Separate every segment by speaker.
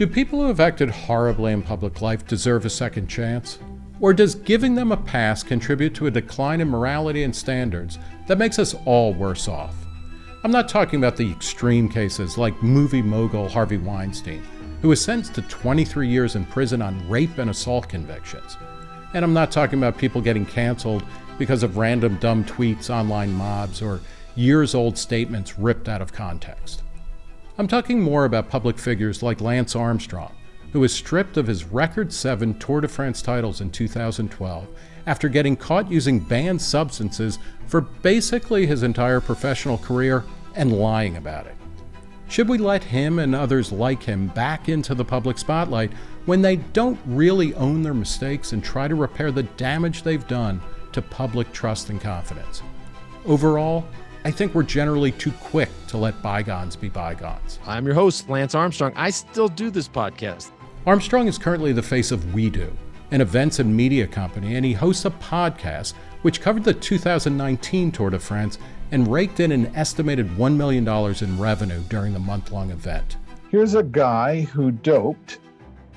Speaker 1: Do people who have acted horribly in public life deserve a second chance? Or does giving them a pass contribute to a decline in morality and standards that makes us all worse off? I'm not talking about the extreme cases like movie mogul Harvey Weinstein, who was sentenced to 23 years in prison on rape and assault convictions. And I'm not talking about people getting canceled because of random dumb tweets, online mobs, or years old statements ripped out of context. I'm talking more about public figures like Lance Armstrong, who was stripped of his record seven Tour de France titles in 2012 after getting caught using banned substances for basically his entire professional career and lying about it. Should we let him and others like him back into the public spotlight when they don't really own their mistakes and try to repair the damage they've done to public trust and confidence? Overall, I think we're generally too quick to let bygones be bygones.
Speaker 2: I'm your host, Lance Armstrong. I still do this podcast.
Speaker 1: Armstrong is currently the face of WEDU, an events and media company, and he hosts a podcast which covered the 2019 Tour de France and raked in an estimated $1 million in revenue during the month long event.
Speaker 3: Here's a guy who doped,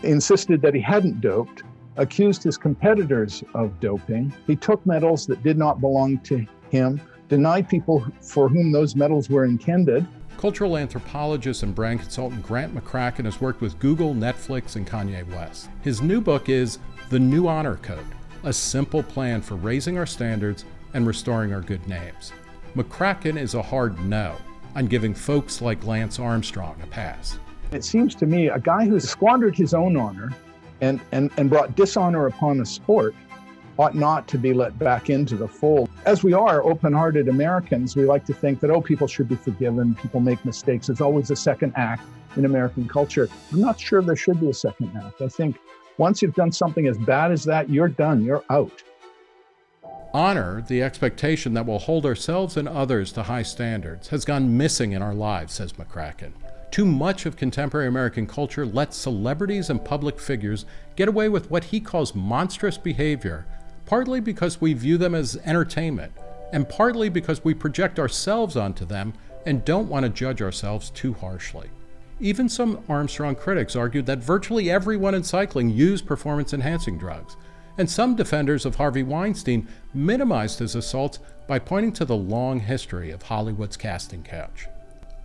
Speaker 3: insisted that he hadn't doped, accused his competitors of doping. He took medals that did not belong to him, denied people for whom those medals were intended,
Speaker 1: Cultural anthropologist and brand consultant Grant McCracken has worked with Google, Netflix, and Kanye West. His new book is The New Honor Code A Simple Plan for Raising Our Standards and Restoring Our Good Names. McCracken is a hard no on giving folks like Lance Armstrong a pass.
Speaker 3: It seems to me a guy who's squandered his own honor and, and, and brought dishonor upon the sport ought not to be let back into the fold. As we are open hearted Americans, we like to think that, oh, people should be forgiven, people make mistakes. There's always a second act in American culture. I'm not sure there should be a second act. I think once you've done something as bad as that, you're done, you're out.
Speaker 1: Honor, the expectation that we'll hold ourselves and others to high standards, has gone missing in our lives, says McCracken. Too much of contemporary American culture lets celebrities and public figures get away with what he calls monstrous behavior partly because we view them as entertainment, and partly because we project ourselves onto them and don't want to judge ourselves too harshly. Even some Armstrong critics argued that virtually everyone in cycling used performance enhancing drugs, and some defenders of Harvey Weinstein minimized his assaults by pointing to the long history of Hollywood's casting couch.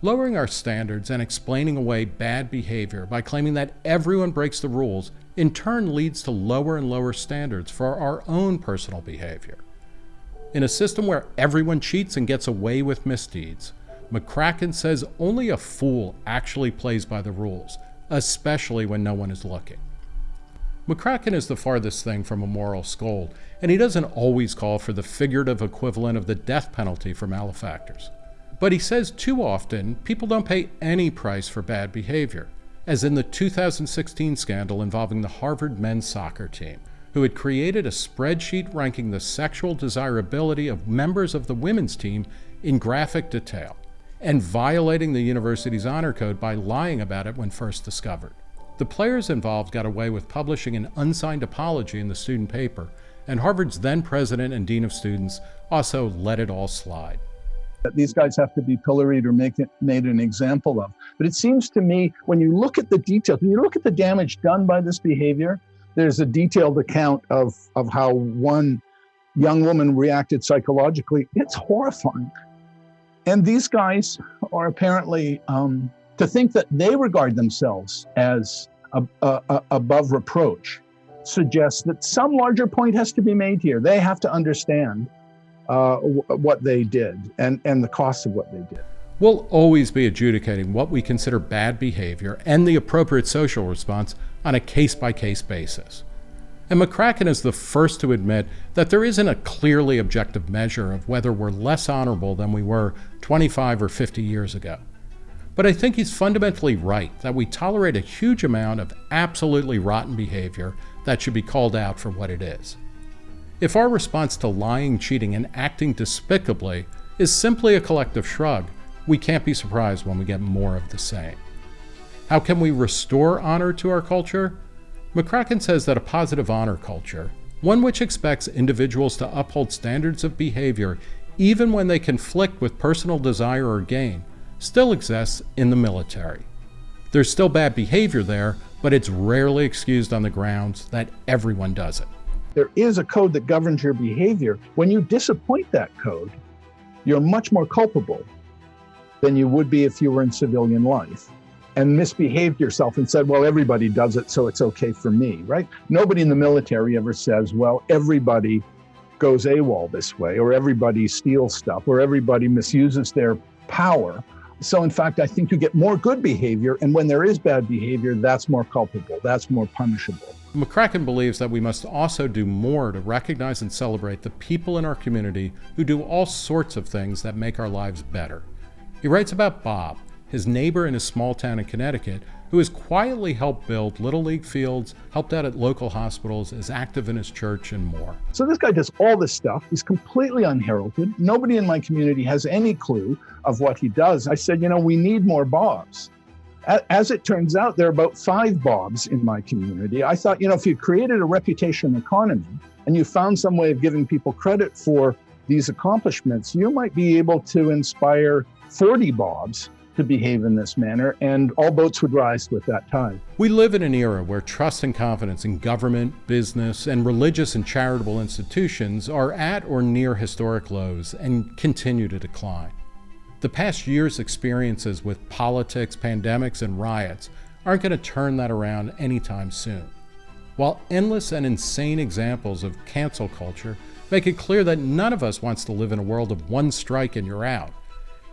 Speaker 1: Lowering our standards and explaining away bad behavior by claiming that everyone breaks the rules in turn leads to lower and lower standards for our own personal behavior. In a system where everyone cheats and gets away with misdeeds, McCracken says only a fool actually plays by the rules, especially when no one is looking. McCracken is the farthest thing from a moral scold, and he doesn't always call for the figurative equivalent of the death penalty for malefactors. But he says too often people don't pay any price for bad behavior as in the 2016 scandal involving the Harvard men's soccer team, who had created a spreadsheet ranking the sexual desirability of members of the women's team in graphic detail, and violating the university's honor code by lying about it when first discovered. The players involved got away with publishing an unsigned apology in the student paper, and Harvard's then president and dean of students also let it all slide
Speaker 3: that these guys have to be pilloried or make it, made an example of. But it seems to me, when you look at the details, when you look at the damage done by this behavior, there's a detailed account of, of how one young woman reacted psychologically. It's horrifying. And these guys are apparently, um, to think that they regard themselves as a, a, a above reproach suggests that some larger point has to be made here. They have to understand uh, what they did and, and the cost of what they did.
Speaker 1: We'll always be adjudicating what we consider bad behavior and the appropriate social response on a case by case basis. And McCracken is the first to admit that there isn't a clearly objective measure of whether we're less honorable than we were 25 or 50 years ago. But I think he's fundamentally right that we tolerate a huge amount of absolutely rotten behavior that should be called out for what it is. If our response to lying, cheating, and acting despicably is simply a collective shrug, we can't be surprised when we get more of the same. How can we restore honor to our culture? McCracken says that a positive honor culture, one which expects individuals to uphold standards of behavior even when they conflict with personal desire or gain, still exists in the military. There's still bad behavior there, but it's rarely excused on the grounds that everyone does it.
Speaker 3: There is a code that governs your behavior. When you disappoint that code, you're much more culpable than you would be if you were in civilian life and misbehaved yourself and said, well, everybody does it, so it's okay for me, right? Nobody in the military ever says, well, everybody goes AWOL this way, or everybody steals stuff, or everybody misuses their power. So, in fact, I think you get more good behavior. And when there is bad behavior, that's more culpable, that's more punishable.
Speaker 1: McCracken believes that we must also do more to recognize and celebrate the people in our community who do all sorts of things that make our lives better. He writes about Bob, his neighbor in a small town in Connecticut, who has quietly helped build Little League fields, helped out at local hospitals, is active in his church, and more.
Speaker 3: So this guy does all this stuff. He's completely unheralded. Nobody in my community has any clue of what he does. I said, you know, we need more Bobs. As it turns out, there are about five Bobs in my community. I thought, you know, if you created a reputation economy and you found some way of giving people credit for these accomplishments, you might be able to inspire 40 Bobs to behave in this manner, and all boats would rise with that tide.
Speaker 1: We live in an era where trust and confidence in government, business, and religious and charitable institutions are at or near historic lows and continue to decline. The past year's experiences with politics, pandemics, and riots aren't going to turn that around anytime soon. While endless and insane examples of cancel culture make it clear that none of us wants to live in a world of one strike and you're out,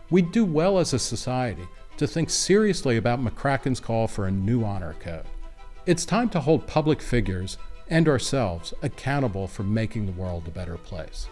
Speaker 1: We'd do well as a society to think seriously about McCracken's call for a new honor code. It's time to hold public figures and ourselves accountable for making the world a better place.